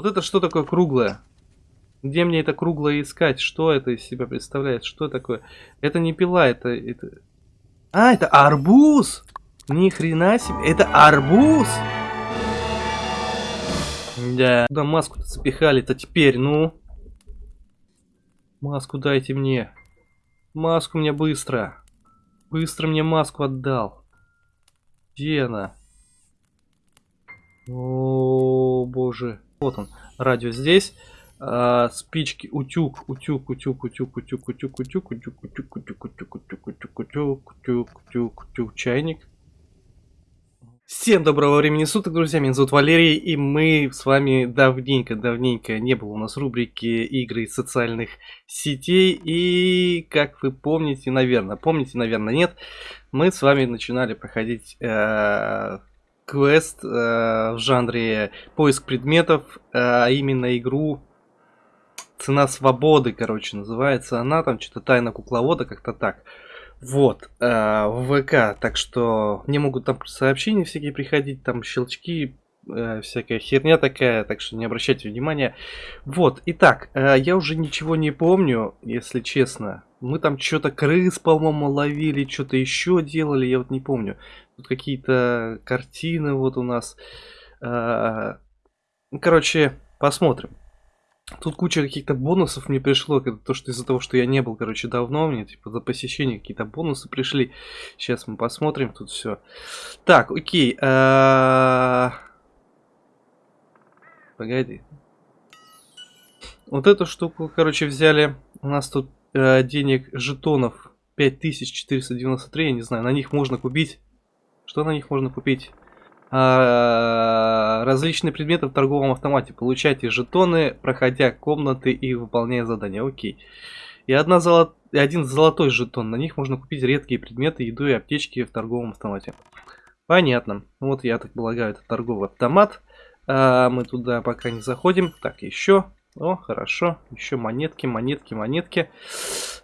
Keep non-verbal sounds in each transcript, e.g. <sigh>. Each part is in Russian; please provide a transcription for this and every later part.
Вот это что такое круглое? Где мне это круглое искать? Что это из себя представляет? Что такое? Это не пила, это... это... А, это арбуз! Ни хрена себе. Это арбуз! Да. Куда маску-то запихали-то теперь, ну? Маску дайте мне. Маску мне быстро. Быстро мне маску отдал. Где она? О, боже. Вот он. Радио здесь. А, спички, утюг, утюг, утюг, утюг, утюг, утюг, утюг, утюг, утюг, утюг, утюг, утюг, утюг, утюг, утюг, утюг, утюг, чайник. Всем доброго времени суток, друзья, меня зовут Валерий, и мы с вами давненько-давненько не было у нас рубрики игры из социальных сетей, и как вы помните, наверное, помните, наверное, нет, мы с вами начинали проходить э, квест э, в жанре поиск предметов, э, а именно игру Цена свободы, короче, называется она, там что-то тайна кукловода, как-то так. Вот, э, в ВК, так что мне могут там сообщения всякие приходить, там щелчки, э, всякая херня такая, так что не обращайте внимания. Вот, итак, э, я уже ничего не помню, если честно. Мы там что-то крыс, по-моему, ловили, что-то еще делали, я вот не помню. Тут какие-то картины вот у нас. Э, короче, посмотрим. Тут куча каких-то бонусов мне пришло, то что из-за того, что я не был, короче, давно, мне типа за посещение какие-то бонусы пришли. Сейчас мы посмотрим тут все. Так, окей. А, погоди. Вот эту штуку, короче, взяли. У нас тут э, денег жетонов 5493, я не знаю, на них можно купить. Что на них можно купить? А, различные предметы в торговом автомате. Получайте жетоны, проходя комнаты и выполняя задания. Окей. И одна золот... один золотой жетон. На них можно купить редкие предметы, еду и аптечки в торговом автомате. Понятно. Вот я так полагаю, это торговый автомат. А, мы туда пока не заходим. Так, еще. О, хорошо. Еще монетки, монетки, монетки.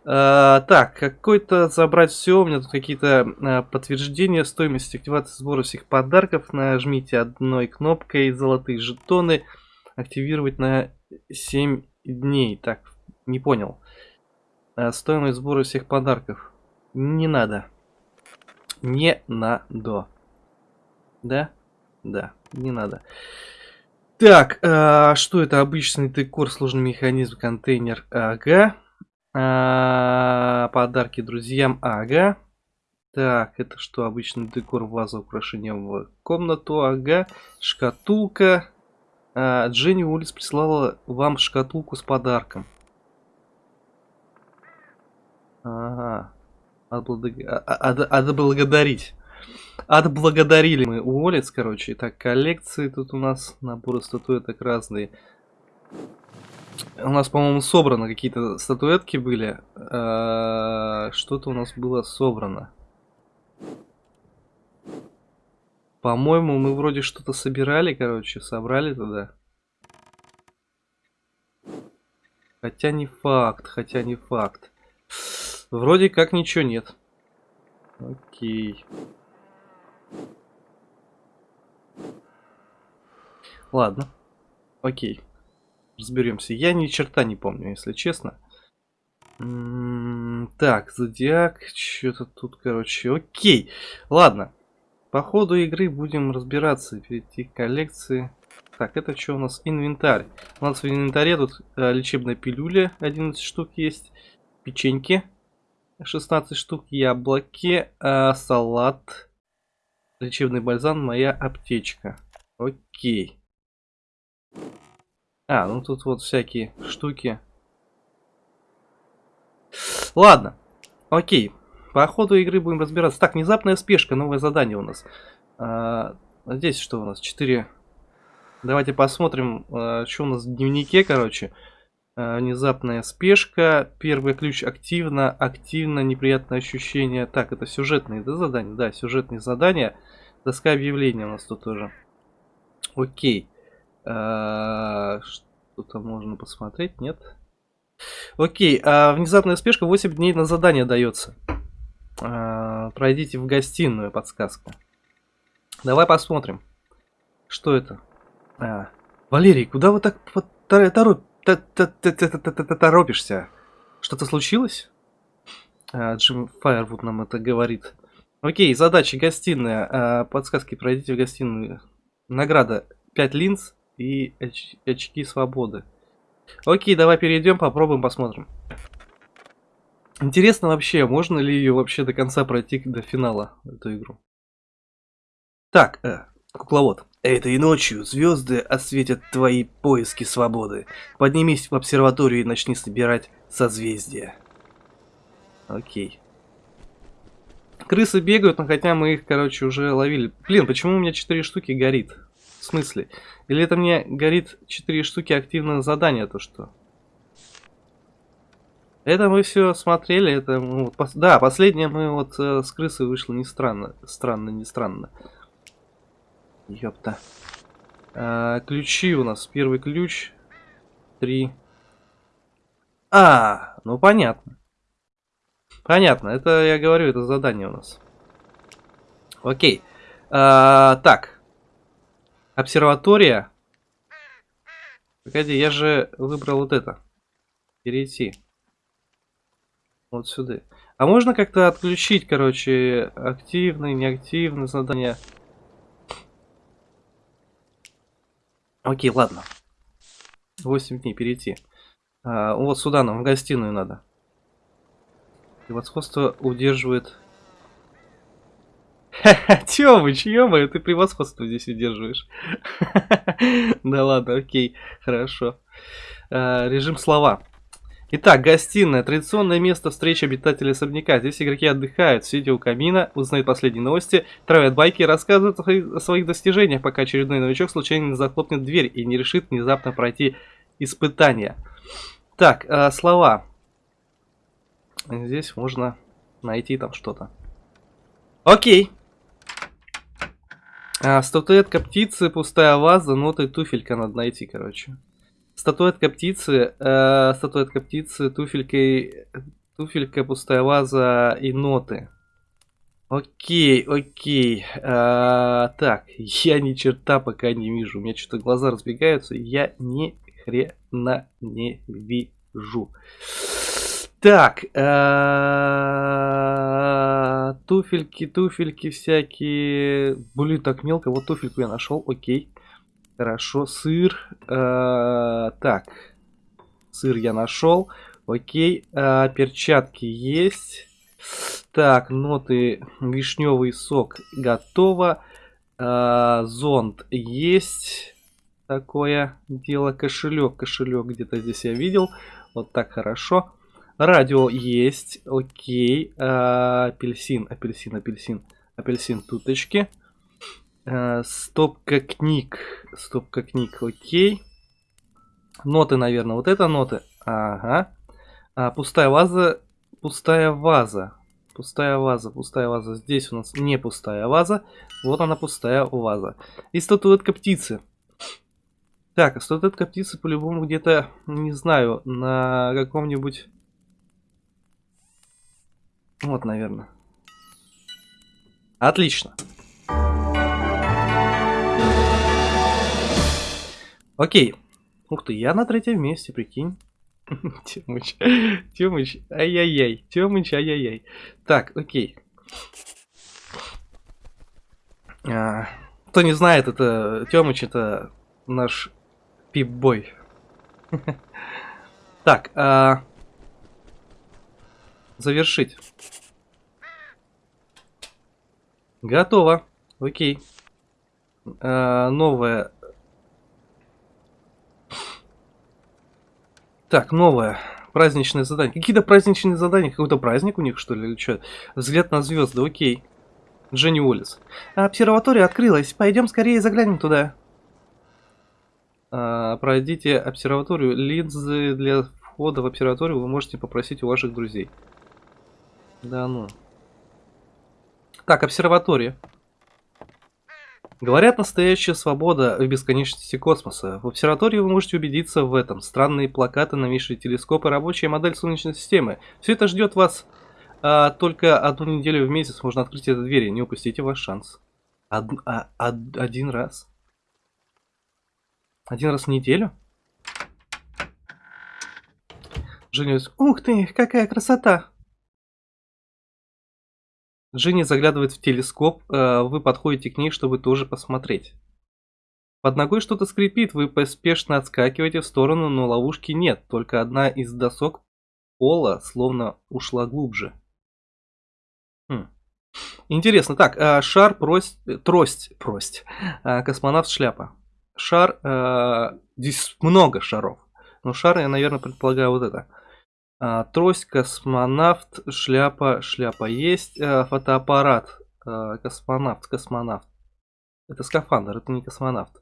А, так, какой-то забрать все. У меня тут какие-то а, подтверждения стоимости активации сбора всех подарков. Нажмите одной кнопкой золотые жетоны. Активировать на 7 дней. Так, не понял. А, стоимость сбора всех подарков. Не надо. Не надо. Да? Да, не надо. Так, э, что это? Обычный декор, сложный механизм, контейнер, ага. Э, подарки друзьям, ага. Так, это что? Обычный декор, ваза, украшения в комнату, ага. Шкатулка. Э, Дженни Улиц прислала вам шкатулку с подарком. Ага. Отблагодарить. Отблагодарили мы Уоллец, короче. Так, коллекции тут у нас, наборы статуэток разные. У нас, по-моему, собрано какие-то статуэтки были. А, что-то у нас было собрано. По-моему, мы вроде что-то собирали, короче, собрали туда. Хотя не факт, хотя не факт. Вроде как ничего нет. Окей. Ладно. Окей. Разберемся. Я ни черта не помню, если честно. М -м так, зодиак. Что-то тут, короче. Окей. Ладно. По ходу игры будем разбираться. Перейти к коллекции. Так, это что у нас? Инвентарь. У нас в инвентаре тут э, лечебная пилюля. 11 штук есть. Печеньки. 16 штук. Яблоки. Э, салат. Лечебный бальзам. Моя аптечка. Окей. А, ну тут вот всякие штуки. Ладно. Окей. По ходу игры будем разбираться. Так, внезапная спешка, новое задание у нас. А, здесь что у нас? 4. Давайте посмотрим, а, что у нас в дневнике, короче. А, внезапная спешка. Первый ключ активно. Активно, неприятное ощущение. Так, это сюжетные да, задания? Да, сюжетные задания. Доска объявления у нас тут тоже. Окей. А, что-то можно посмотреть, нет? Окей, а внезапная спешка 8 дней на задание дается. А, пройдите в гостиную, подсказка. Давай посмотрим. Что это? А, Валерий, куда вы так торопишься? Что-то случилось? А, Джим Файервуд нам это говорит. Окей, задачи гостиная. А, Подсказки пройдите в гостиную. Награда 5 линз и оч- очки свободы. Окей, давай перейдем, попробуем, посмотрим. Интересно вообще, можно ли ее вообще до конца пройти до финала, эту игру. Так, э, кукловод. Этой ночью звезды осветят твои поиски свободы. Поднимись в обсерваторию и начни собирать созвездия. Окей. Крысы бегают, но хотя мы их, короче, уже ловили. Блин, почему у меня 4 штуки горит? Смысле? Или это мне горит 4 штуки активного задания, то что? Это мы все смотрели, это ну, вот пос- да, последнее мы вот э, с крысы вышло не странно, странно, не странно. Ёпта. А, ключи у нас, первый ключ, три. А, ну понятно. Понятно, это я говорю, это задание у нас. Окей. А, так. Обсерватория. Погоди, я же выбрал вот это. Перейти. Вот сюда. А можно как-то отключить, короче, активные, неактивные задания? Окей, ладно. 8 дней перейти. А, вот сюда нам, в гостиную надо. Превосходство удерживает... <laughs> Тёмыч, ё ты превосходство здесь удерживаешь. <laughs> Да ладно, окей, хорошо. А, Режим слова. Итак, гостиная. Традиционное место встречи обитателей особняка. Здесь игроки отдыхают, сидя у камина, узнают последние новости, травят байки и рассказывают о своих- достижениях, пока очередной новичок случайно не захлопнет дверь и не решит внезапно пройти испытание. Так, э, слова. Здесь можно найти там что-то. Окей. А, статуэтка птицы, пустая ваза, ноты, туфелька надо найти, короче. Статуэтка птицы, э, статуэтка птицы, туфелька, и- туфелька, пустая ваза и ноты. Окей, окей. А, так, я ни черта пока не вижу. У меня что-то глаза разбегаются. Я ни хрена не вижу. Так, э, туфельки, туфельки всякие. Блин, так мелко. Вот туфельку я нашел. Окей. Хорошо, сыр. э, так, сыр я нашел. Окей, э, перчатки есть. Так, ноты, вишневый сок готово. Зонт есть. Такое дело. Кошелек, кошелек где-то здесь я видел. Вот так хорошо. Радио есть. Окей. Э, апельсин, апельсин, апельсин. Апельсин туточки. Э, стопка книг. Стопка книг, окей. Ноты, наверное. Вот это ноты. Ага. А, пустая ваза. Пустая ваза. Пустая ваза, пустая ваза. Здесь у нас не пустая ваза. Вот она пустая ваза. И статуэтка птицы. Так, а статуэтка птицы по-любому где-то, не знаю, на каком-нибудь... Вот, наверное. Отлично. Окей. Ух ты, я на третьем месте, прикинь. <laughs> Тёмыч, Тёмыч, ай-яй-яй, Тёмыч, ай-яй-яй. Так, окей. А, кто не знает, это Тёмыч, это наш пип-бой. <laughs> Так, а, завершить. Готово. Окей. А, новое. Так, новое. Праздничное задание. Какие-то праздничные задания. Какой-то праздник у них, что ли, или что? Взгляд на звезды, окей. Дженни Уоллес. Обсерватория открылась. Пойдем скорее заглянем туда. А, пройдите обсерваторию. Линзы для входа в обсерваторию вы можете попросить у ваших друзей. Да ну. Так, обсерватория. Говорят, настоящая свобода в бесконечности космоса. В обсерватории вы можете убедиться в этом. Странные плакаты, новейшие телескопы, рабочая модель Солнечной системы. Все это ждет вас а, только одну неделю в месяц. Можно открыть эту дверь, не упустите ваш шанс. Од- а- од- один раз. Один раз в неделю? Женя, ух ты, какая красота! Женя заглядывает в телескоп, э, вы подходите к ней, чтобы тоже посмотреть. Под ногой что-то скрипит, вы поспешно отскакиваете в сторону, но ловушки нет, только одна из досок пола словно ушла глубже. Хм. Интересно, так, э, шар, прость, трость, прость, э, космонавт, шляпа. Шар, здесь много шаров, но шар я, наверное, предполагаю вот это. А, трость, космонавт, шляпа, шляпа есть, а, фотоаппарат, а, космонавт, космонавт. Это скафандр, это не космонавт.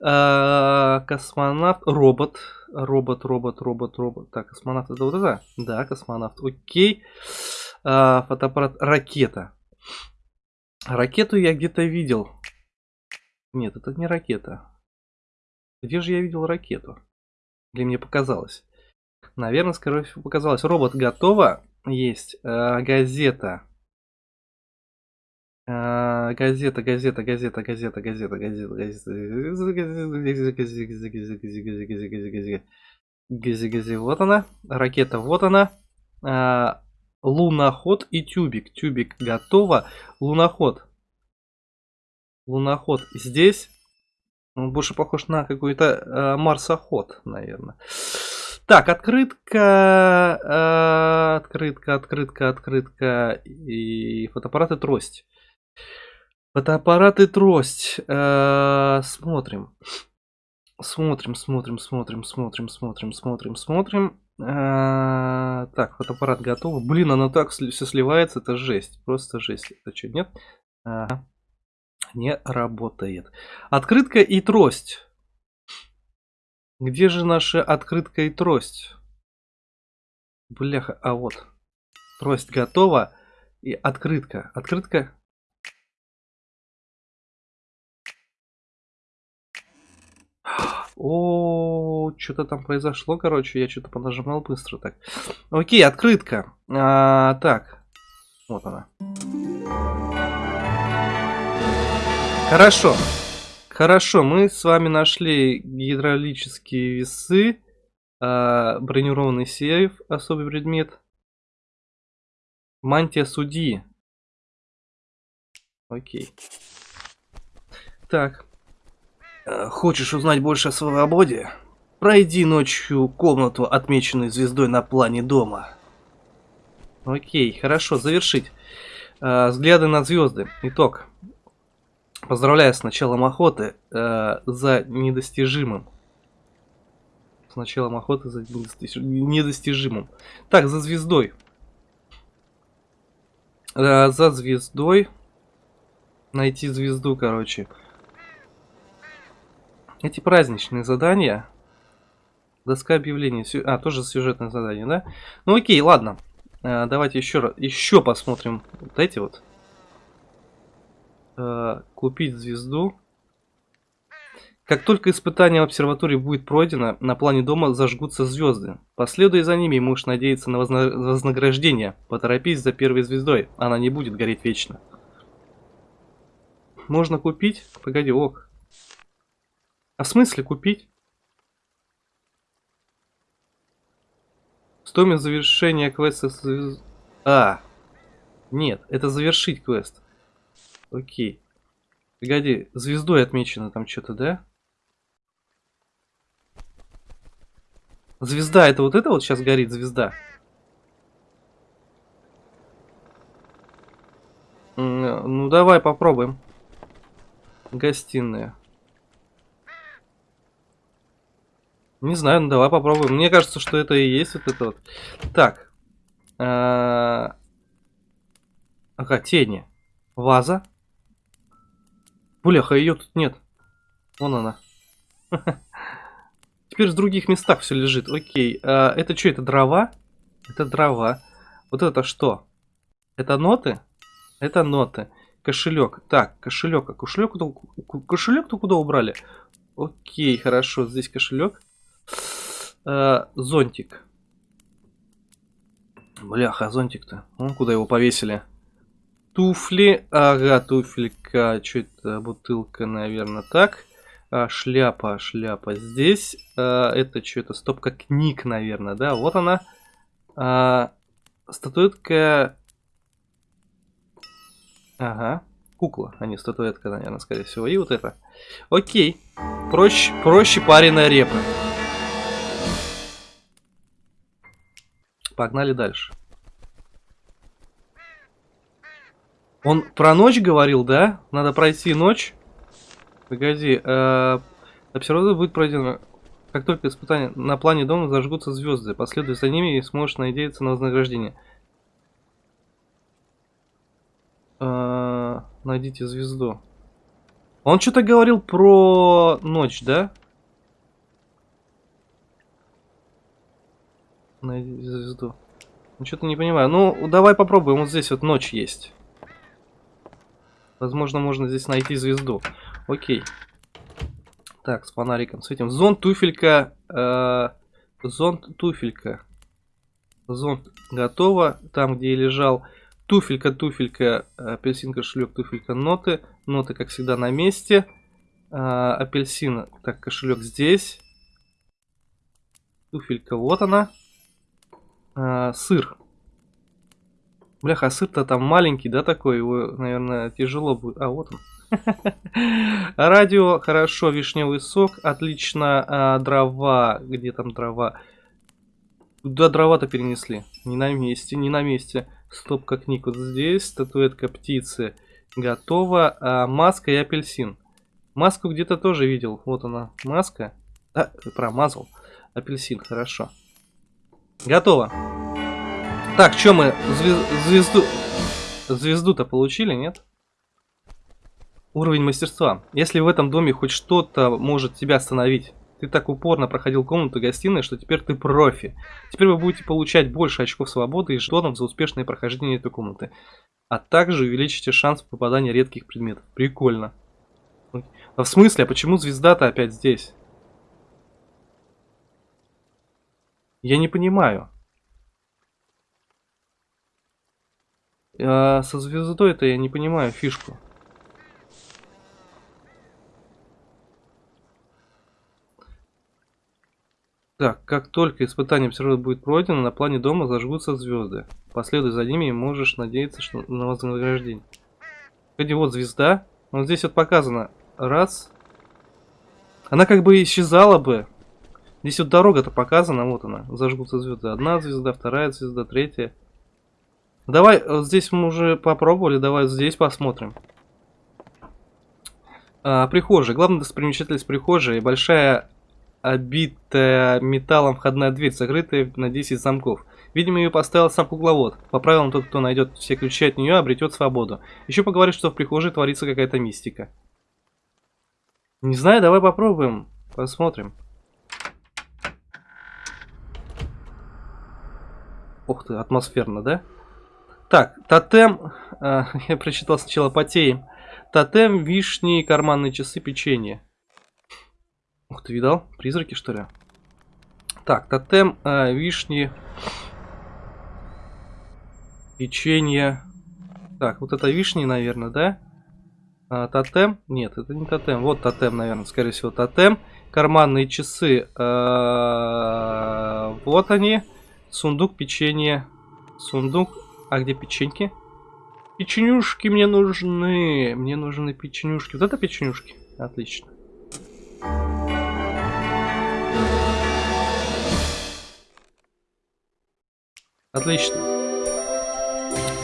А, космонавт, робот, робот, робот, робот, робот. Так, космонавт это вот это? Да, космонавт, окей. А, фотоаппарат, ракета. Ракету я где-то видел. Нет, это не ракета. Где же я видел ракету? Или мне показалось? Наверное, скорее всего, показалось. Робот готово. Есть э, газета. Э, газета, газета, газета, газета, газета, газета, газета, гази, гази, вот она, ракета, вот она, а, луноход и тюбик, тюбик готово, луноход, луноход здесь, он больше похож на какой-то а, марсоход, наверное. Так, открытка, э, открытка, открытка, открытка и фотоаппарат и трость. Фотоаппарат и трость. Э, смотрим. Смотрим, смотрим, смотрим, смотрим, смотрим, смотрим, смотрим. Э, так, фотоаппарат готов. Блин, оно так все сливается, это жесть. Просто жесть. Это что, нет? Не работает. Открытка и трость. Где же наша открытка и трость? Бляха, а вот. Трость готова. И открытка. Открытка. О, что-то там произошло, короче, я что-то понажимал быстро так. Окей, открытка. А, так, вот она. Хорошо. Хорошо, мы с вами нашли гидравлические весы, э, бронированный сейф, особый предмет, мантия судьи. Окей. Так. Э, хочешь узнать больше о свободе? Пройди ночью комнату, отмеченную звездой на плане дома. Окей, хорошо, завершить. Э, взгляды на звезды. Итог. Поздравляю с началом охоты э, за недостижимым. С началом охоты за недостижимым. Так, за звездой. Э, за звездой. Найти звезду, короче. Эти праздничные задания. Доска объявлений. А, тоже сюжетное задание, да? Ну окей, ладно. Э, давайте еще раз, еще посмотрим вот эти вот э, купить звезду. Как только испытание в обсерватории будет пройдено, на плане дома зажгутся звезды. Последуя за ними, можешь надеяться на вознаграждение. Поторопись за первой звездой, она не будет гореть вечно. Можно купить? Погоди, ок. А в смысле купить? Стоимость завершения квеста... А, нет, это завершить квест. Окей. Погоди, звездой отмечено там что-то, да? Звезда, это вот это вот сейчас горит звезда? Ну, давай попробуем. Гостиная. Не знаю, ну давай попробуем. Мне кажется, что это и есть вот это вот. Так. А... Ага, тени. Ваза. Бляха, ее тут нет. Вон она. <laughs> Теперь в других местах все лежит. Окей. А, это что, это дрова? Это дрова. Вот это что? Это ноты? Это ноты. Кошелек. Так, кошелек. А кошелек, кошелек-то куда убрали? Окей, хорошо. Здесь кошелек. А, зонтик. Бляха, зонтик-то. куда его повесили? Туфли. Ага, туфелька. Что это? Бутылка, наверное, так. А, шляпа, шляпа. Здесь а, это что это? Стопка книг, наверное, да? Вот она. А, статуэтка... Ага. Кукла, а не статуэтка, наверное, скорее всего. И вот это. Окей. Проще, проще пареная репа. Погнали дальше. Он про ночь говорил, да? Надо пройти ночь. Погоди. Э, обсерватория будет пройдена. Как только испытания на плане дома зажгутся звезды, последуй за ними и сможешь надеяться на вознаграждение. Э, найдите звезду. Он что-то говорил про ночь, да? Найди звезду. Ну, что-то не понимаю. Ну, давай попробуем. Вот здесь вот ночь есть. Возможно, можно здесь найти звезду. Окей. Так, с фонариком светим. Зонт, туфелька. Э, зонт, туфелька. Зонт готово. Там, где я лежал. Туфелька, туфелька, апельсин, кошелек, туфелька, ноты. Ноты, как всегда, на месте. Э, апельсин, так, кошелек здесь. Туфелька, вот она. Э, сыр. Бляха, а сыр-то там маленький, да, такой? Его, наверное, тяжело будет. А, вот он. <laughs> Радио, хорошо, вишневый сок, отлично, а, дрова, где там дрова? Куда дрова-то перенесли? Не на месте, не на месте. Стопка книг вот здесь, статуэтка птицы готова, а, маска и апельсин. Маску где-то тоже видел, вот она, маска. А, промазал. Апельсин, хорошо. Готово. Так, что мы звезду... Звезду-то получили, нет? Уровень мастерства. Если в этом доме хоть что-то может тебя остановить, ты так упорно проходил комнату гостиной, что теперь ты профи. Теперь вы будете получать больше очков свободы и жетонов за успешное прохождение этой комнаты. А также увеличите шанс попадания редких предметов. Прикольно. А в смысле, а почему звезда-то опять здесь? Я не понимаю. А со звездой это я не понимаю фишку. Так, как только испытание обсерватора будет пройдено, на плане дома зажгутся звезды. Последуй за ними и можешь надеяться что на вознаграждение. Кстати, вот звезда. Вот здесь вот показано. Раз. Она как бы исчезала бы. Здесь вот дорога-то показана, вот она. Зажгутся звезды. Одна звезда, вторая звезда, третья. Давай, вот здесь мы уже попробовали, давай здесь посмотрим. А, прихожая. Главная достопримечательность прихожей. Большая обитая металлом входная дверь, закрытая на 10 замков. Видимо, ее поставил сам кукловод. По правилам, тот, кто найдет все ключи от нее, обретет свободу. Еще поговорит, что в прихожей творится какая-то мистика. Не знаю, давай попробуем. Посмотрим. Ух ты, атмосферно, да? Так, тотем, э, <laughs> я прочитал сначала потеем. Тотем, вишни, карманные часы, печенье. Ух ты, видал? Призраки, что ли? Так, тотем, э, вишни, печенье. Так, вот это вишни, наверное, да? А, тотем? Нет, это не тотем. Вот тотем, наверное, скорее всего, тотем. Карманные часы. Э, вот они. Сундук, печенье. Сундук, а где печеньки? Печенюшки мне нужны. Мне нужны печенюшки. Вот это печенюшки. Отлично. Отлично.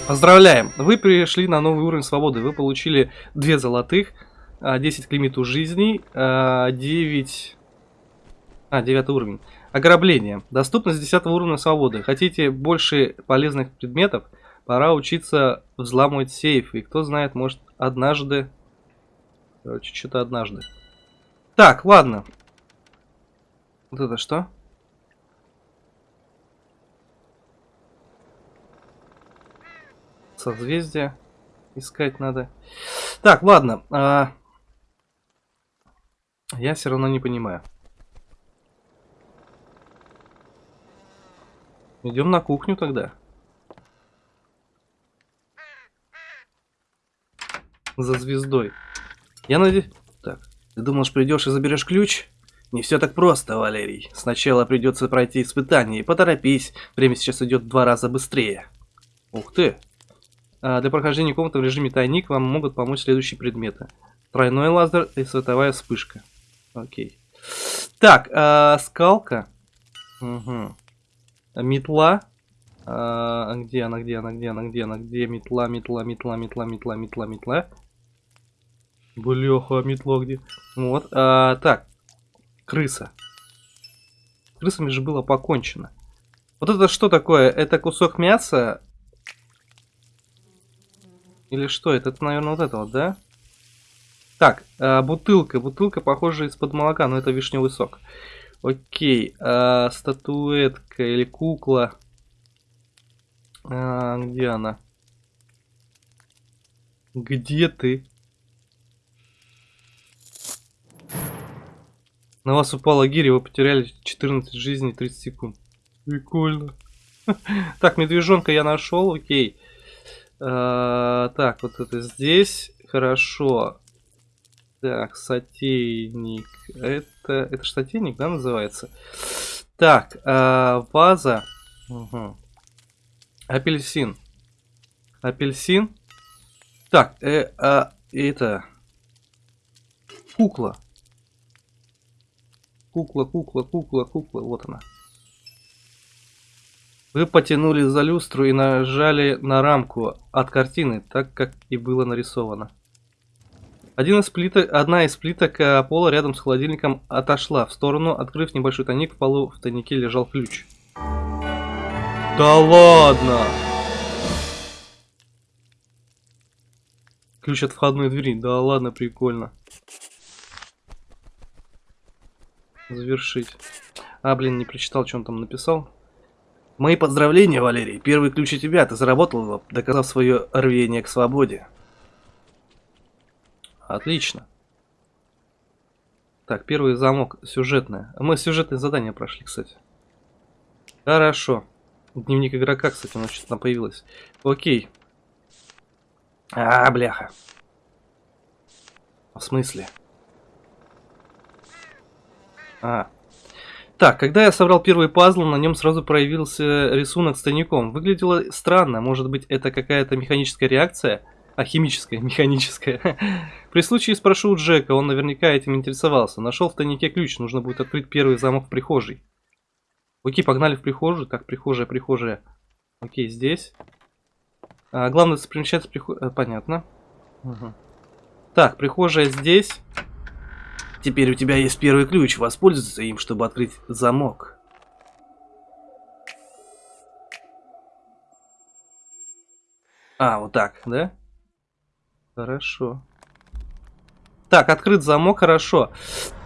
Поздравляем! Вы пришли на новый уровень свободы. Вы получили 2 золотых, 10 к лимиту жизней, 9... А, 9 уровень. Ограбление. Доступность 10 уровня свободы. Хотите больше полезных предметов? Пора учиться взламывать сейф. И кто знает, может однажды... Короче, что-то однажды. Так, ладно. Вот это что? Созвездие. Искать надо. Так, ладно. А... Я все равно не понимаю. Идем на кухню тогда. За звездой. Я надеюсь... Так. Ты думаешь, придешь и заберешь ключ? Не все так просто, Валерий. Сначала придется пройти испытание. Поторопись, время сейчас идет в два раза быстрее. Ух ты. А, для прохождения комнаты в режиме тайник вам могут помочь следующие предметы. Тройной лазер и световая вспышка. Окей. Так, а, скалка. Угу. Метла. А, где она, где она, где она, где она, где метла, метла, метла, метла, метла, метла, метла. Бляха, метло где? Вот. А, так. Крыса. Крысами же было покончено. Вот это что такое? Это кусок мяса? Или что? Это, это наверное, вот это вот, да? Так, а, бутылка. Бутылка, похоже, из-под молока, но это вишневый сок. Окей. А, статуэтка или кукла. А, где она? Где ты? На вас упала гиря, вы потеряли 14 жизней 30 секунд. Прикольно. <laughs> Так, медвежонка я нашел, окей. А, так, вот это здесь. Хорошо. Так, сотейник. Это, это же сотейник, да, называется? Так, а, ваза. Угу. Апельсин. Апельсин. Так, э, а, это... Кукла. Кукла, кукла, кукла, кукла. Вот она. Вы потянули за люстру и нажали на рамку от картины, так как и было нарисовано. Один из плиток, одна из плиток э, пола рядом с холодильником отошла в сторону, открыв небольшой тайник, в полу в тайнике лежал ключ. Да ладно! Ключ от входной двери. Да ладно, прикольно. Завершить. А, блин, не прочитал, что он там написал. Мои поздравления, Валерий. Первый ключ у тебя. Ты заработал его, доказав свое рвение к свободе. Отлично. Так, первый замок сюжетное. Мы сюжетное задание прошли, кстати. Хорошо. Дневник игрока, кстати, у нас что-то там появилось. Окей. А, бляха. В смысле? А. Так, когда я собрал первый пазл, на нем сразу проявился рисунок с тайником. Выглядело странно, может быть это какая-то механическая реакция? А, химическая, <laughs> механическая. При случае спрошу у Джека, он наверняка этим интересовался. Нашел в тайнике ключ, нужно будет открыть первый замок в прихожей. Окей, погнали в прихожую. Так, прихожая, прихожая. Окей, здесь. А, главное, совмещаться прихожей. Э, понятно. Угу. Так, прихожая здесь. Теперь у тебя есть первый ключ. Воспользуйся им, чтобы открыть замок. А, вот так, да? Хорошо. Так, открыт замок, хорошо.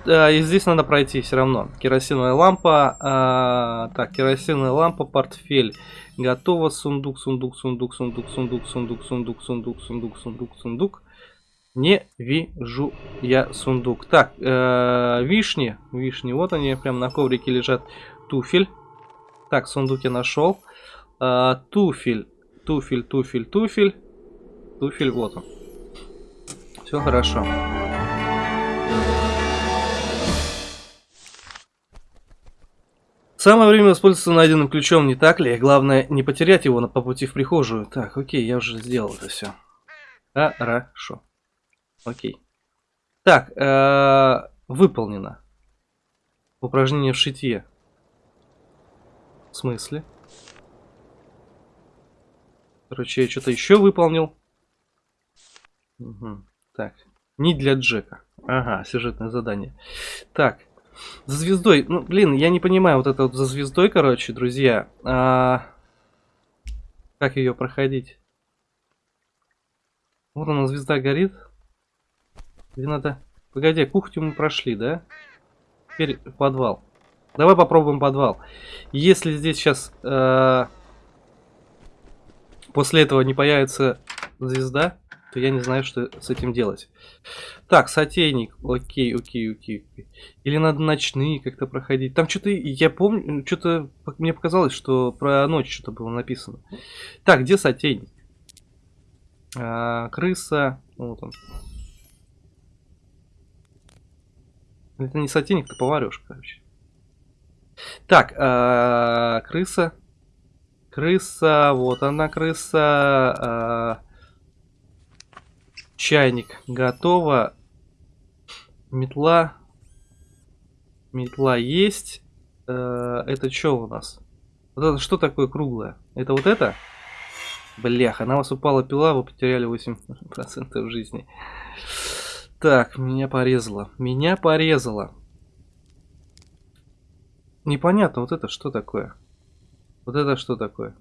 А, и здесь надо пройти все равно. Керосиновая лампа. А, так, керосиновая лампа, портфель. Готово. Сундук, сундук, сундук, сундук, сундук, сундук, сундук, сундук, сундук, сундук, сундук. Не вижу я сундук. Так, э, вишни. Вишни, вот они, прям на коврике лежат. Туфель. Так, сундук я нашел. Э, туфель, туфель, туфель, туфель. Туфель, вот он. Все хорошо. Самое время воспользоваться найденным ключом, не так ли? Главное, не потерять его по пути в прихожую. Так, окей, я уже сделал это все. Хорошо. Окей. Так, э -э выполнено. Упражнение в шитье. В смысле? Короче, я что-то еще выполнил. Угу. Так, не для Джека. Ага, сюжетное задание. Так, за звездой. Ну, блин, я не понимаю вот это вот за звездой, короче, друзья. А... Как ее проходить? Вот она, звезда горит. Где надо... Погоди, кухню мы прошли, да? Теперь подвал. Давай попробуем подвал. Если здесь сейчас... Э, после этого не появится звезда, то я не знаю, что с этим делать. Так, сотейник. Окей, окей, окей. Или надо ночные как-то проходить. Там что-то, я помню, что-то мне показалось, что про ночь что-то было написано. Так, где сотейник? А, крыса. Вот он. Это не сотейник, это поварешка, короче. Так, э, крыса. Крыса, вот она крыса. Э, чайник готово. Метла. Метла есть. Э, это что у нас? Вот это что такое круглое? Это вот это? Блях, на вас упала пила, вы потеряли 8% жизни. Так, меня порезало. Меня порезало. Непонятно, вот это что такое? Вот это что такое?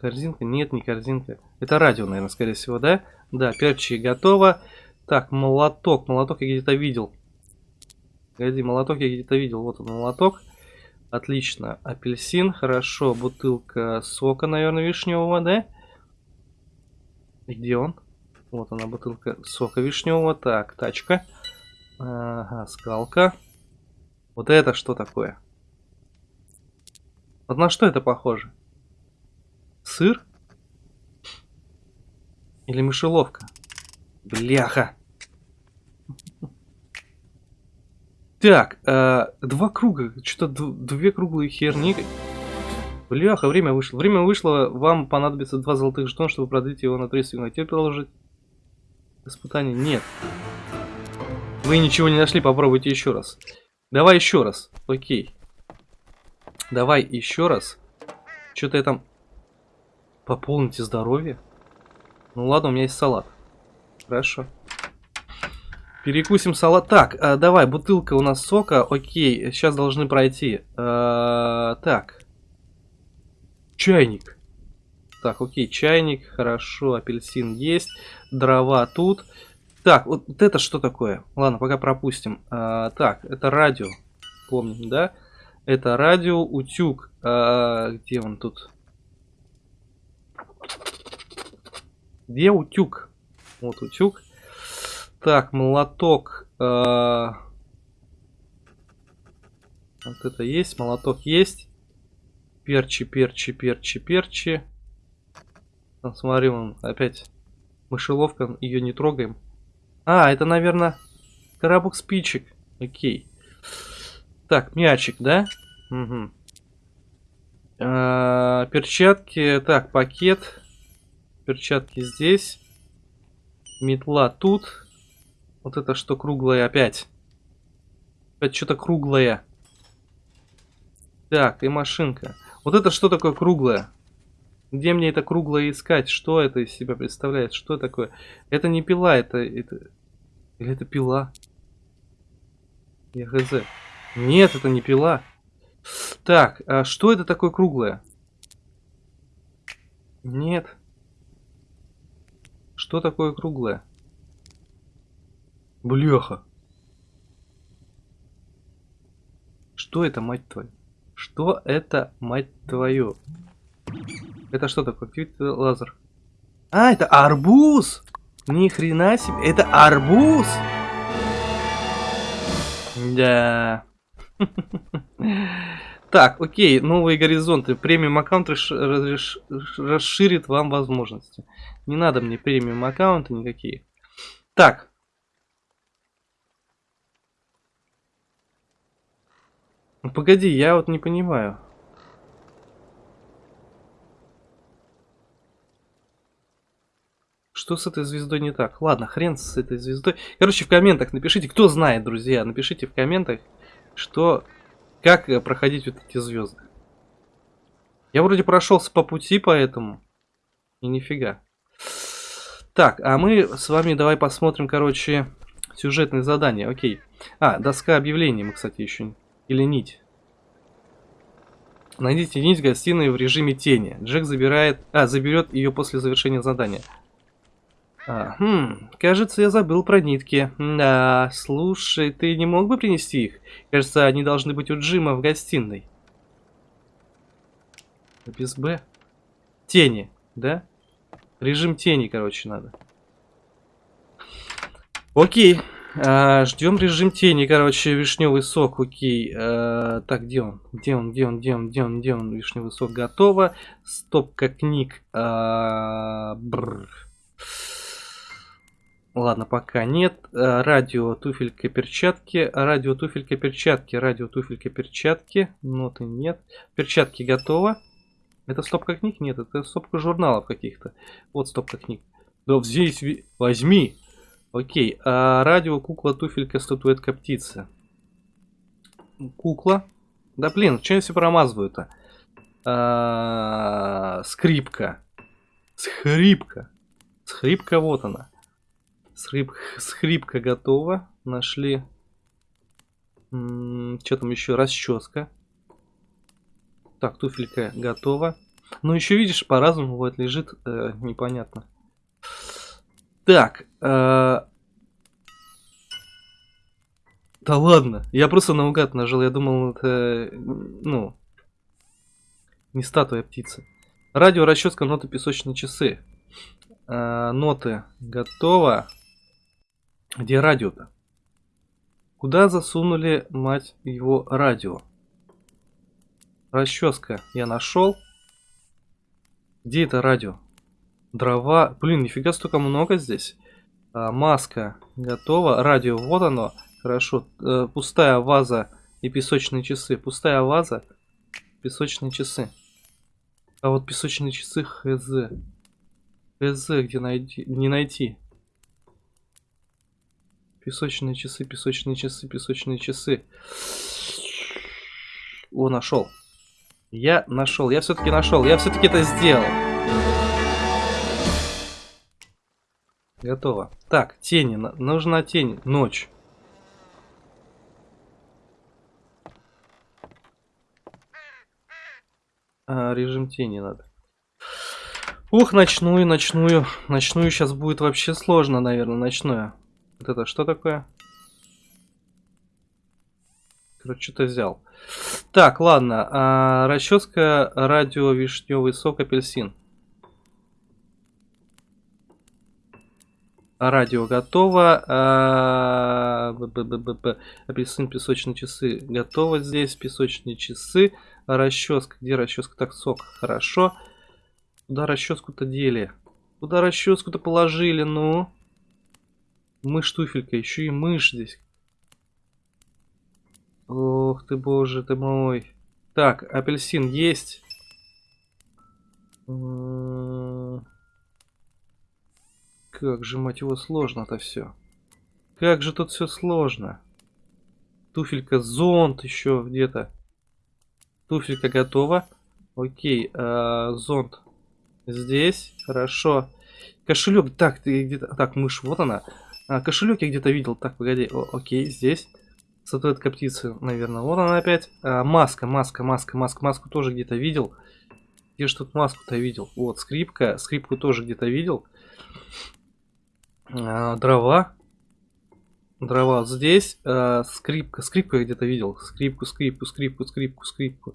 Корзинка? Нет, не корзинка. Это радио, наверное, скорее всего, да? Да, перчи готово. Так, молоток. Молоток я где-то видел. Погоди, молоток я где-то видел. Вот он, молоток. Отлично. Апельсин, хорошо. Бутылка сока, наверное, вишневого, да? Где он? Вот она, бутылка сока вишневого. Так, тачка. Ага, скалка. Вот это что такое? Вот на что это похоже? Сыр? Или мышеловка? Бляха. Так, э, два круга. Что-то две круглые херни. Бляха, время вышло. Время вышло, вам понадобится два золотых жетона, чтобы продлить его на 30 секунд. Теперь продолжить испытание. Нет. Вы ничего не нашли, попробуйте еще раз. Давай еще раз. Окей. Давай еще раз. Что-то я там... Пополните здоровье. Ну ладно, у меня есть салат. Хорошо. Перекусим салат. Так, э, давай, бутылка у нас сока. Окей, сейчас должны пройти. Э, так. Чайник. Так, окей, чайник. Хорошо, апельсин есть. Дрова тут. Так, вот, это что такое? Ладно, пока пропустим. Э, так, это радио. Помним, да? Это радио, утюг. Э, где он тут? Где утюг? Вот утюг. Так, молоток. Э, вот это есть, молоток есть. Перчи, перчи, перчи, перчи. Там, смотри, он опять мышеловка, ее не трогаем. А, это, наверное, коробок спичек. Окей. Так, мячик, да? Угу. А, перчатки. Так, пакет. Перчатки здесь. Метла тут. Вот это что круглое опять. Опять что-то круглое. Так, и машинка. Вот это что такое круглое? Где мне это круглое искать? Что это из себя представляет? Что такое? Это не пила, это... это... Или это пила? Я хз. Нет, это не пила. Так, а что это такое круглое? Нет. Что такое круглое? Бляха. Что это, мать твою? Что это, мать твою? Это что такое? Активит лазер. А, это арбуз! Ни хрена себе. Это арбуз! Да. <laughs> Так, окей, новые горизонты. Премиум аккаунт расширит вам возможности. Не надо мне премиум аккаунты никакие. Так, Ну, погоди, я вот не понимаю. Что с этой звездой не так? Ладно, хрен с этой звездой. Короче, в комментах напишите, кто знает, друзья, напишите в комментах, что, как э, проходить вот эти звезды. Я вроде прошелся по пути, поэтому. И нифига. Так, а мы с вами давай посмотрим, короче, сюжетные задания. Окей. А, доска объявлений мы, кстати, еще или нить. Найдите нить в гостиной в режиме тени. Джек забирает... А, заберет ее после завершения задания. А, хм, кажется, я забыл про нитки. Да, слушай, ты не мог бы принести их? Кажется, они должны быть у Джима в гостиной. Без Б. Тени, да? Режим тени, короче, надо. Окей. А, ждем режим тени, короче, вишневый сок, окей. А, так, где он? Где он, где он, где он, где он, где он? Вишневый сок готово. Стопка книг. А, Ладно, пока нет. Э, радио, туфелька, перчатки. Радио, туфелька, перчатки. Радио, туфелька, перчатки. Ноты нет. Перчатки готово. Это стопка книг? Нет, это стопка журналов каких-то. Вот стопка книг. Да здесь возьми. Окей. А радио, кукла, туфелька, статуэтка, птица. Кукла. Да блин, что я все промазываю-то? А, скрипка. Скрипка. Скрипка, вот она. Схрип... Схрипка готова. Нашли. Что там еще? Расческа. Так, туфелька готова. Ну, еще видишь, по-разному вот лежит. Э, непонятно. Так. Э... Да ладно. Я просто наугад нажал. Я думал, это... Ну... Не статуя, а птицы. Радио, расческа, ноты, песочные часы. Э, ноты готово. Где радио-то? Куда засунули, мать его, радио? Расческа я нашел. Где это радио? Дрова. Блин, нифига столько много здесь. А, маска готова. Радио, вот оно. Хорошо. Э, пустая ваза и песочные часы. Пустая ваза, песочные часы. А вот песочные часы хз. Хз где найти? Не найти. Песочные часы, песочные часы, песочные часы. О, нашел. Я нашел. Я все-таки нашел. Я все-таки это сделал. Готово. Так, тени. Нужна тень. Ночь. А, режим тени надо. Ух, ночную, ночную. Ночную сейчас будет вообще сложно, наверное, ночную. Вот это что такое? Короче, что-то взял. Так, ладно. А, расческа, радио, вишневый сок, апельсин. Радио готово. А, апельсин, песочные часы готово здесь. Песочные часы. Расческа. Где расческа? Так, сок. Хорошо. Куда расческу-то дели? Куда расческу-то положили? Ну. Мышь туфелька, еще и мышь здесь. Ох ты, боже ты мой. Так, апельсин есть. Как же, мать его, сложно-то все. Как же тут все сложно. Туфелька, зонт еще где-то. Туфелька готова. Окей, э, зонт здесь. Хорошо. Кошелек. Так, ты где-то... Так, мышь, вот она. А, кошелек я где-то видел. Так, погоди. О, окей, здесь. Статуэтка птицы, наверное. Вот она опять. А, маска, маска, маска, маска. Маску тоже где-то видел. Где же тут маску-то видел? Вот, скрипка. Скрипку тоже где-то видел. А, дрова. Дрова здесь. А, скрипка. Скрипку я где-то видел. Скрипку, скрипку, скрипку, скрипку, скрипку.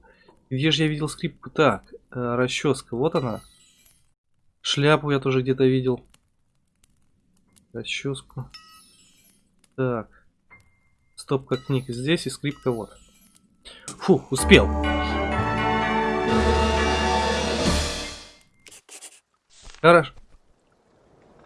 Где же я видел скрипку? Так, а, расческа. Вот она. Шляпу я тоже где-то видел. Расческу. Так. Стопка книг здесь и скрипка вот. Фу, успел. Хорошо.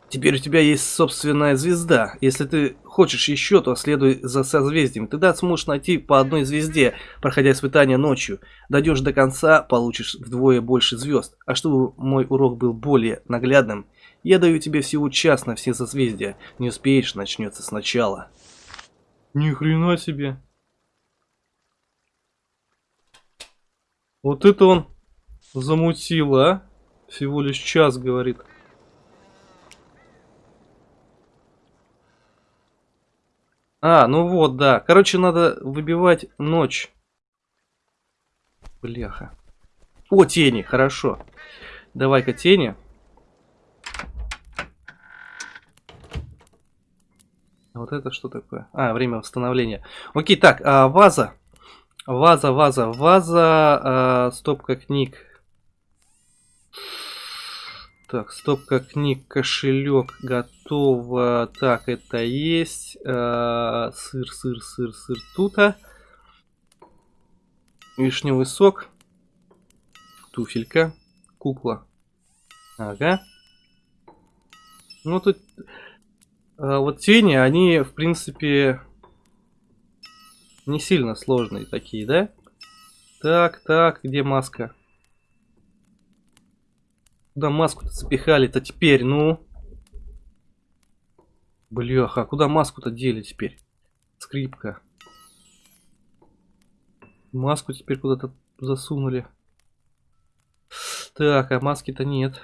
Теперь у тебя есть собственная звезда. Если ты хочешь еще, то следуй за созвездием. Тогда сможешь найти по одной звезде, проходя испытания ночью. Дойдешь до конца, получишь вдвое больше звезд. А чтобы мой урок был более наглядным, я даю тебе всего час на все созвездия. Не успеешь, начнется сначала. Ни хрена себе. Вот это он замутил, а? Всего лишь час, говорит. А, ну вот, да. Короче, надо выбивать ночь. Бляха. О, тени, хорошо. Давай-ка тени. Вот это что такое? А, время восстановления. Окей, так, а, ваза. Ваза, ваза, ваза, а, стопка книг. Так, стопка книг, кошелек готово. Так, это есть. А, сыр, сыр, сыр, сыр тута. Вишневый сок. Туфелька. Кукла. Ага. Ну тут вот тени, они, в принципе, не сильно сложные такие, да? Так, так, где маска? Куда маску-то запихали-то теперь, ну? Бляха, куда маску-то дели теперь? Скрипка. Маску теперь куда-то засунули. Так, а маски-то нет.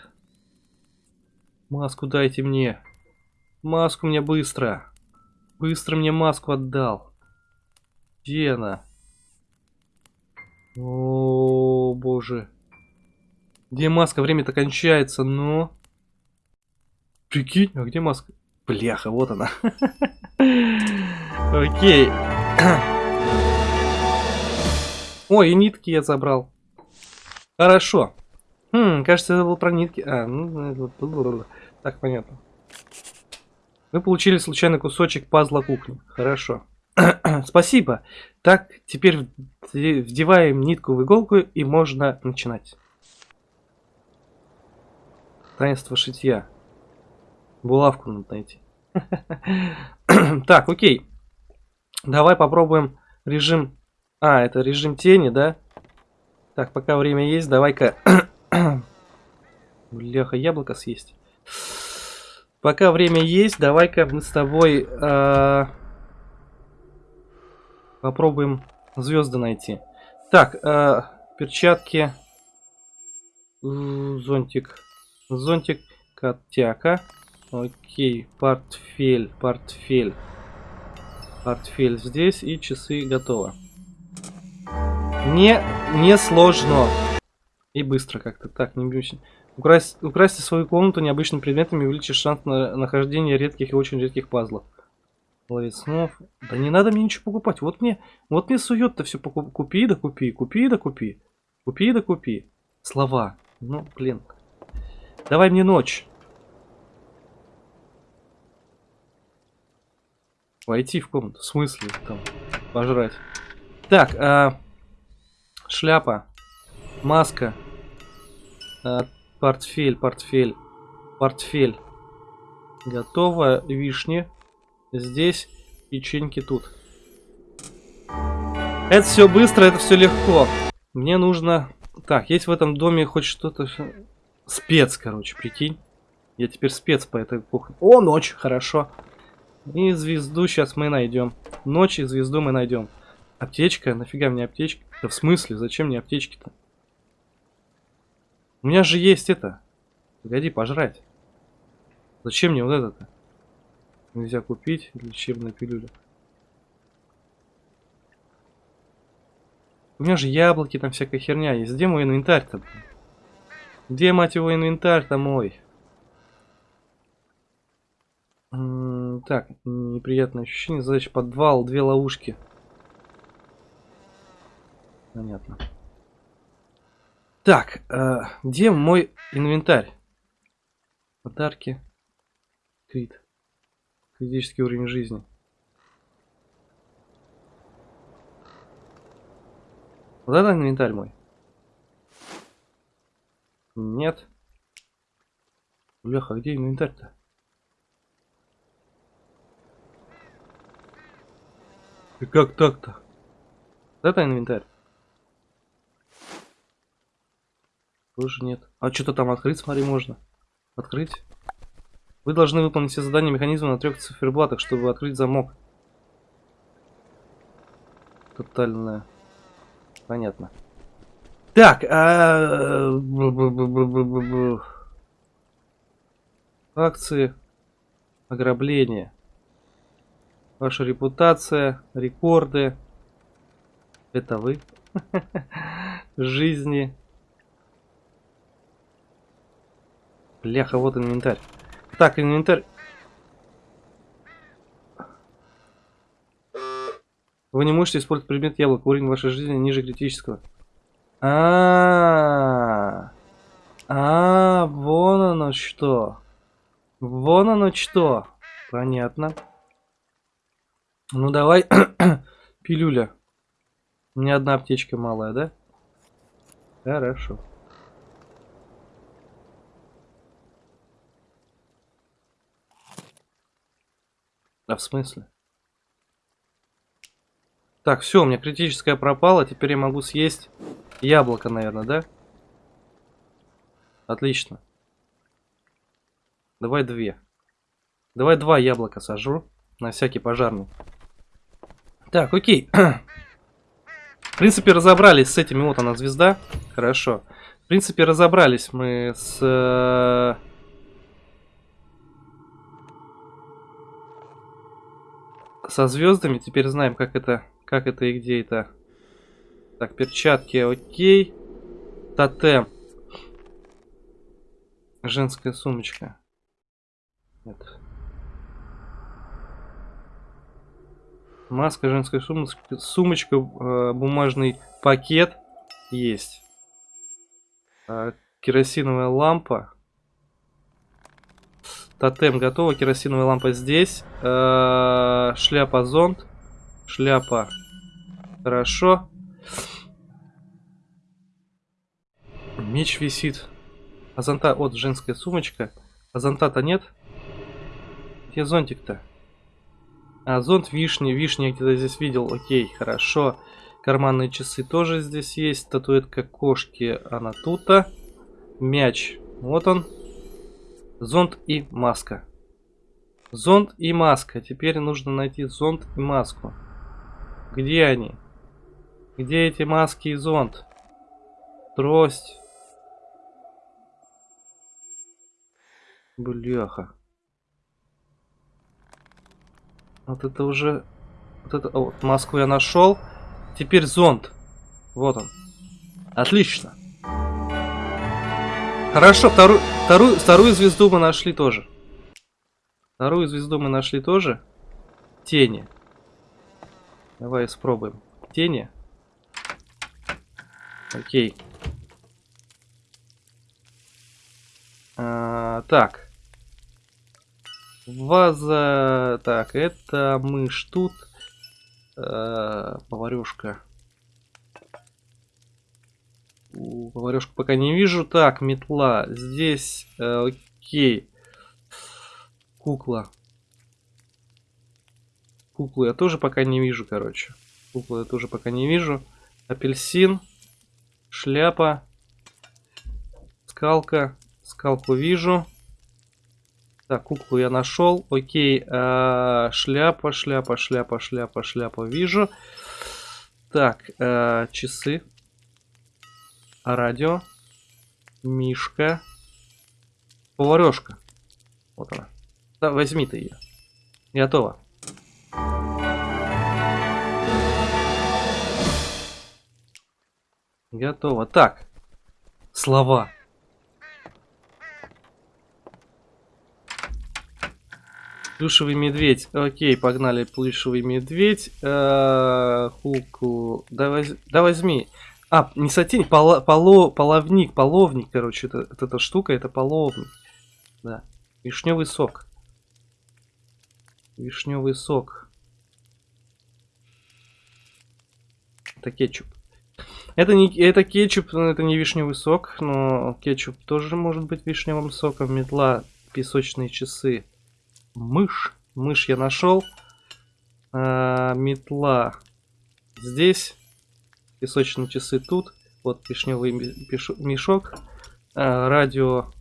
Маску дайте мне. Маску мне быстро. Быстро мне маску отдал. Где она? О, боже. Где маска? Время-то кончается, но... Прикинь, а где маска? Бляха, вот она. <laughs> Окей. <clears throat> Ой, и нитки я забрал. Хорошо. Хм, кажется, это был про нитки. А, ну, так, понятно. Вы получили случайный кусочек пазла кухни. Хорошо. <clears throat> Спасибо. Так, теперь вдеваем нитку в иголку и можно начинать. Таинство шитья. Булавку надо найти. <clears throat> так, окей. Давай попробуем режим... А, это режим тени, да? Так, пока время есть, давай-ка... <clears throat> Бляха, яблоко съесть. Пока время есть, давай-ка мы с тобой э, попробуем звезды найти. Так, э, перчатки, зонтик, зонтик, котяка. Окей, портфель, портфель, портфель здесь и часы готово. Не, не сложно. И быстро как-то. Так, не бьюсь. Украсть, украсьте свою комнату необычными предметами и увеличишь шанс на нахождение редких и очень редких пазлов. Ловец снов. Да не надо мне ничего покупать. Вот мне, вот мне сует-то все покуп... Купи да купи, купи да купи. Купи да купи. Слова. Ну, блин. Давай мне ночь. Войти в комнату. В смысле? Там, пожрать. Так, а... шляпа. Маска. А, Портфель, портфель, портфель. Готово. Вишни. Здесь. Печеньки тут. Это все быстро, это все легко. Мне нужно... Так, есть в этом доме хоть что-то... Спец, короче, прикинь. Я теперь спец по этой кухне. О, ночь, хорошо. И звезду сейчас мы найдем. Ночь и звезду мы найдем. Аптечка? Нафига мне аптечка? Да в смысле? Зачем мне аптечки-то? У меня же есть это. Погоди, пожрать. Зачем мне вот это-то? Нельзя купить лечебная пилюля. У меня же яблоки, там всякая херня есть. Где мой инвентарь-то? Где, мать его, инвентарь-то мой? Так, неприятное ощущение. Задача подвал, две ловушки. Понятно. Так, э, где мой инвентарь? Подарки. Крит. Критический уровень жизни. Вот это инвентарь мой. Нет. Бляха, где инвентарь-то? И как так-то? Вот это инвентарь. Тоже нет. А что-то там открыть, смотри, можно. Открыть. Вы должны выполнить все задания механизма на трех циферблатах, чтобы открыть замок. Тотальная. Понятно. Так, а... Акции. Ограбление. Ваша репутация, рекорды. Это вы. <laughs> Жизни. Бляха, вот инвентарь. Так, инвентарь. Вы не можете использовать предмет яблок. Уровень вашей жизни ниже критического. А, -а, -а, а, вон оно что. Вон оно что. Понятно. Ну давай, <clears throat> пилюля. У одна аптечка малая, да? Хорошо. А в смысле? Так, все, у меня критическая пропала. Теперь я могу съесть яблоко, наверное, да? Отлично. Давай две. Давай два яблока сажу. На всякий пожарный. Так, окей. <clears throat> В принципе, разобрались с этими. Вот она, звезда. Хорошо. В принципе, разобрались мы с... со звездами. Теперь знаем, как это, как это и где это. Так, перчатки, окей. Тотем. Женская сумочка. Нет. Маска, женская сумочка, сумочка э, бумажный пакет есть. Э, керосиновая лампа. Тотем готово, керосиновая лампа здесь. Э, шляпа зонт. Шляпа. Хорошо. Меч висит. А зонта, вот женская сумочка. А зонта-то нет? Где зонтик-то? А, зонт вишни. Вишни я где-то здесь видел. Окей, хорошо. Карманные часы тоже здесь есть. Статуэтка кошки, она тут-то. Мяч. Вот он. Зонт и маска. Зонт и маска. Теперь нужно найти зонт и маску. Где они? Где эти маски и зонт? Трость. Бляха. Вот это уже... Вот это... вот, маску я нашел. Теперь зонт. Вот он. Отлично. Хорошо, вторую, вторую, вторую звезду мы нашли тоже. Вторую звезду мы нашли тоже. Тени. Давай испробуем. Тени. Окей. А, так. Ваза. Так, это мышь тут. А, поварешка. Поварешку пока не вижу. Так, метла. Здесь. Э, окей. Кукла. Куклу я тоже пока не вижу, короче. Куклу я тоже пока не вижу. Апельсин. Шляпа. Скалка. Скалку вижу. Так, куклу я нашел. Окей. Э, шляпа, шляпа, шляпа, шляпа, шляпа вижу. Так, э, часы. Радио. Мишка. Поварешка. Вот она. Да, возьми ты ее. Готово. Готово. Так. Слова. Плюшевый медведь. Окей, погнали. Плюшевый медведь. Э хуку. Да, воз... да возьми. А, не сатень, поло, поло, половник, половник, короче, это, это эта штука, это половник. Да. Вишневый сок. Вишневый сок. Это кетчуп. Это не это кетчуп, это не вишневый сок, но кетчуп тоже может быть вишневым соком. Метла, песочные часы. Мышь. Мышь я нашел. А, метла здесь. Песочные часы тут. Вот вишневый мешок. А, радио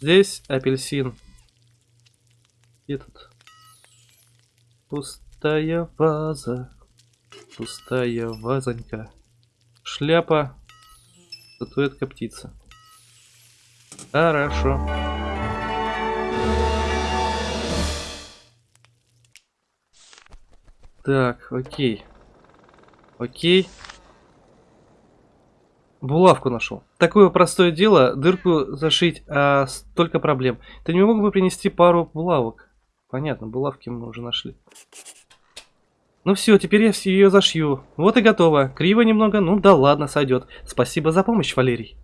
здесь. Апельсин. Где тут? Пустая ваза. Пустая вазонька. Шляпа. Статуэтка птица. Хорошо. Так, окей. Окей. Булавку нашел. Такое простое дело, дырку зашить, а столько проблем. Ты не мог бы принести пару булавок? Понятно, булавки мы уже нашли. Ну все, теперь я ее зашью. Вот и готово. Криво немного, ну да ладно, сойдет. Спасибо за помощь, Валерий.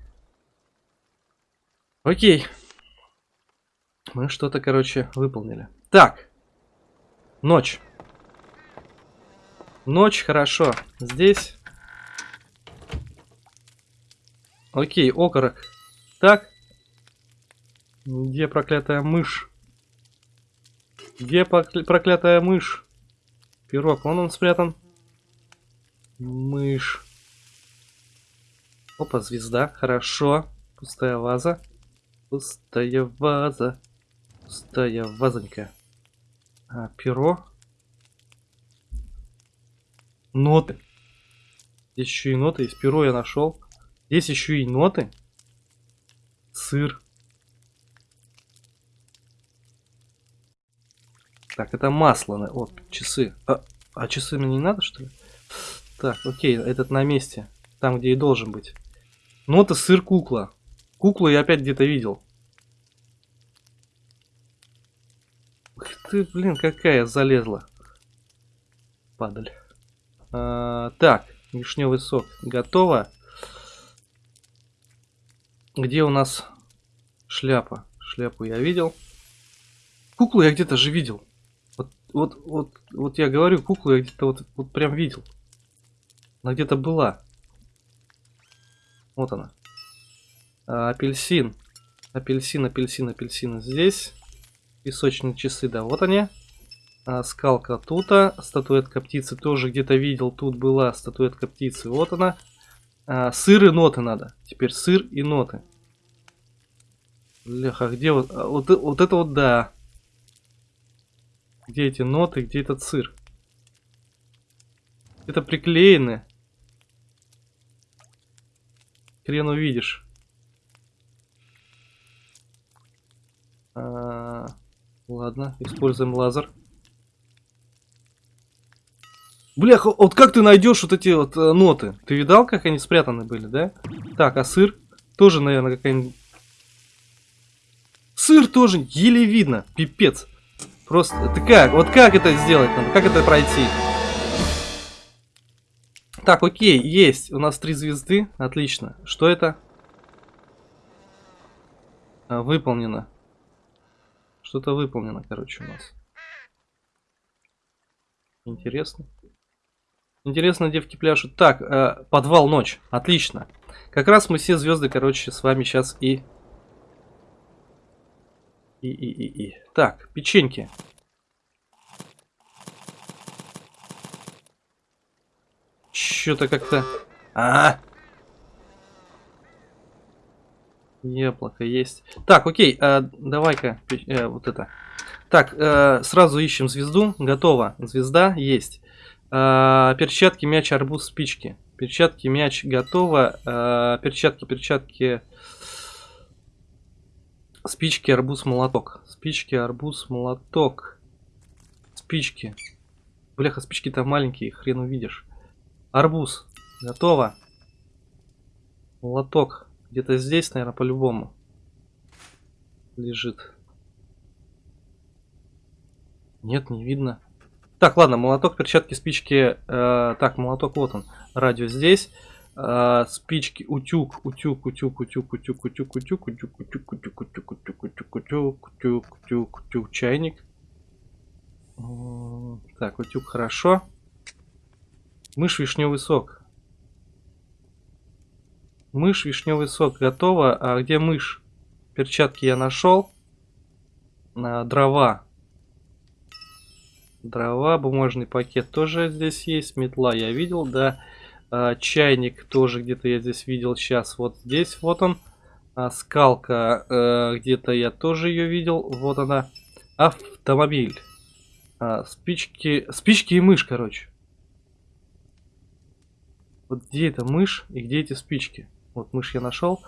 Окей. Мы что-то, короче, выполнили. Так. Ночь. Ночь, хорошо. Здесь. Окей, окорок. Так. Где проклятая мышь? Где прокля- проклятая мышь? Пирог, вон он спрятан. Мышь. Опа, звезда, хорошо. Пустая ваза. Пустая ваза. Пустая вазонька. А, перо. Ноты. Еще и ноты есть. Перо я нашел. Здесь еще и ноты. Сыр. Так, это масло. Вот, часы. А, а часы мне не надо, что ли? Так, окей, этот на месте. Там, где и должен быть. Нота, сыр, кукла. Куклу я опять где-то видел. Ух ты, блин, какая залезла. Падаль. А, так, вишневый сок. Готово. Где у нас шляпа? Шляпу я видел. Куклу я где-то же видел. Вот, вот, вот, вот я говорю, куклу я где-то вот, вот прям видел. Она где-то была. Вот она. А, апельсин. Апельсин, апельсин, апельсин здесь. Песочные часы, да, вот они. А, скалка тут. Статуэтка птицы тоже где-то видел. Тут была статуэтка птицы. Вот она. А, сыр и ноты надо. Теперь сыр и ноты. Бляха, где вот... а, вот, вот это вот да. Где эти ноты, где этот сыр? Это приклеены. Хрен увидишь. А, ладно, используем лазер. Бляха, вот как ты найдешь вот эти вот э, ноты? Ты видал, как они спрятаны были, да? Так, а сыр? Тоже, наверное, какая-нибудь... Сыр тоже еле видно, пипец. Просто, ты как? Вот как это сделать надо? Как это пройти? Так, окей, есть. У нас три звезды. Отлично. Что это? А, выполнено. Что-то выполнено, короче, у нас. Интересно. Интересно, девки пляшут. Так, э, подвал ночь. Отлично. Как раз мы все звезды, короче, с вами сейчас и... И, и, и, и. Так, печеньки. Что-то как-то... А, Яблоко есть. Так, окей, э, давай-ка э, вот это. Так, э, сразу ищем звезду. Готово. Звезда есть. Э, перчатки, мяч, арбуз, спички. Перчатки, мяч, готово. Э, перчатки, перчатки. Спички, арбуз, молоток. Спички, арбуз, молоток. Спички. Бляха, спички-то маленькие, хрен увидишь. Арбуз. Готово. Молоток. Где-то здесь, наверное, по-любому. Лежит. Нет, не видно. Так, ладно, молоток, перчатки, спички. э, так, молоток, вот он. Радио здесь. Э, спички, утюг, утюг, утюг, утюг, утюг, утюг, утюг, утюг, утюг, утюг, утюг, утюг, утюг, утюг, утюг, утюг, утюг, чайник. Так, утюг, хорошо. Мышь, вишневый сок. Мышь, вишневый сок готово. А где мышь? Перчатки я нашел. А, дрова. Дрова, бумажный пакет тоже здесь есть. Метла я видел, да. А, чайник тоже где-то я здесь видел. Сейчас вот здесь вот он. А, скалка э, где-то я тоже ее видел. Вот она. Автомобиль. А, спички. Спички и мышь, короче. Вот где эта мышь и где эти спички? Вот мышь я нашел.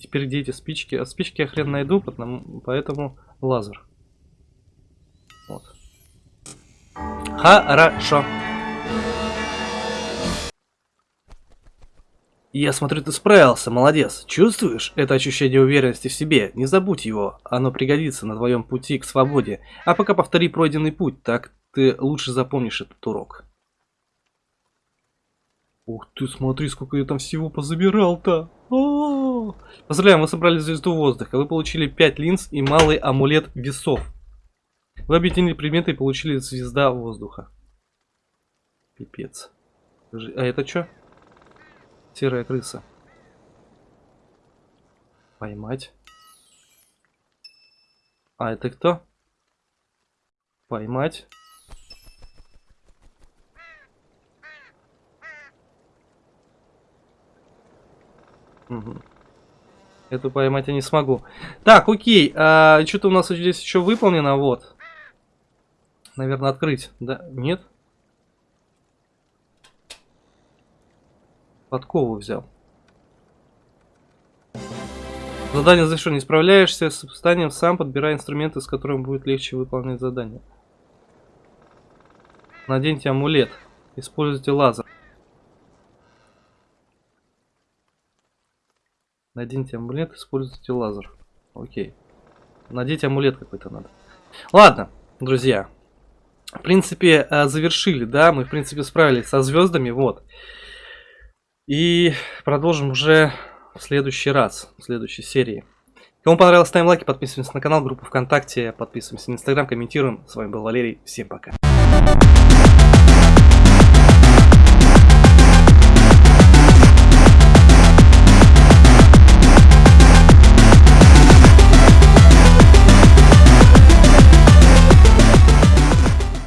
Теперь где эти спички? А спички я хрен найду, потому, поэтому лазер. Хорошо. Я смотрю, ты справился, молодец. Чувствуешь это ощущение уверенности в себе? Не забудь его, оно пригодится на твоем пути к свободе. А пока повтори пройденный путь, так ты лучше запомнишь этот урок. Ух ты, смотри, сколько я там всего позабирал-то. О! Поздравляем, вы собрали звезду воздуха. Вы получили 5 линз и малый амулет весов. Вы объединили предметы и получили звезда воздуха. Пипец. А это что? Серая крыса. Поймать. А это кто? Поймать. Угу. Эту поймать я не смогу. Так, окей. А, Что-то у нас здесь еще выполнено. Вот. Наверное, открыть. Да? Нет? Подкову взял. Задание завершено. Не справляешься с испытанием, сам подбирай инструменты, с которыми будет легче выполнять задание. Наденьте амулет. Используйте лазер. Наденьте амулет, используйте лазер. Окей. Надеть амулет какой-то надо. Ладно, друзья. В принципе, э, завершили, да? Мы, в принципе, справились со звездами, вот. И продолжим уже в следующий раз, в следующей серии. Кому понравилось, ставим лайки, подписываемся на канал, группу ВКонтакте, подписываемся на Инстаграм, комментируем. С вами был Валерий, всем пока.